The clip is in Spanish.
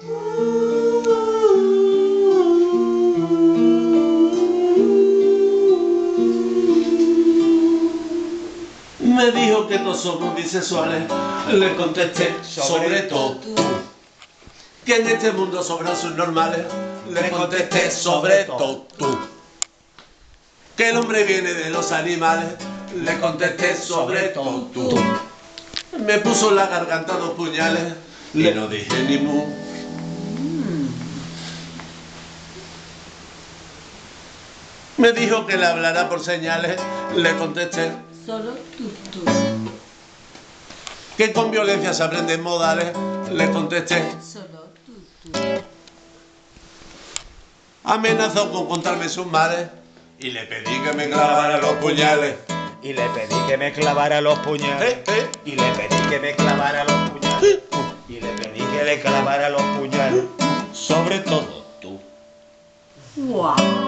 Me dijo que no somos bisexuales, le contesté sobre todo. Que en este mundo sobran sus normales, le contesté sobre todo. Que el hombre viene de los animales, le contesté sobre todo. Me puso en la garganta dos puñales, le no dije ni mu. Me dijo que le hablará por señales, le contesté Solo tú, tú. que con violencia se aprenden modales, le contesté. Solo tú, tú. Amenazó con contarme sus males y le pedí que me clavara los puñales. Y le pedí que me clavara los puñales. Eh, eh. Y le pedí que me clavara los puñales. Y le pedí que le clavara los puñales. Sobre todo tú. ¡Guau!